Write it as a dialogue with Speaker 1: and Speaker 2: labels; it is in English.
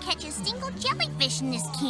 Speaker 1: catch a single jellyfish in this can.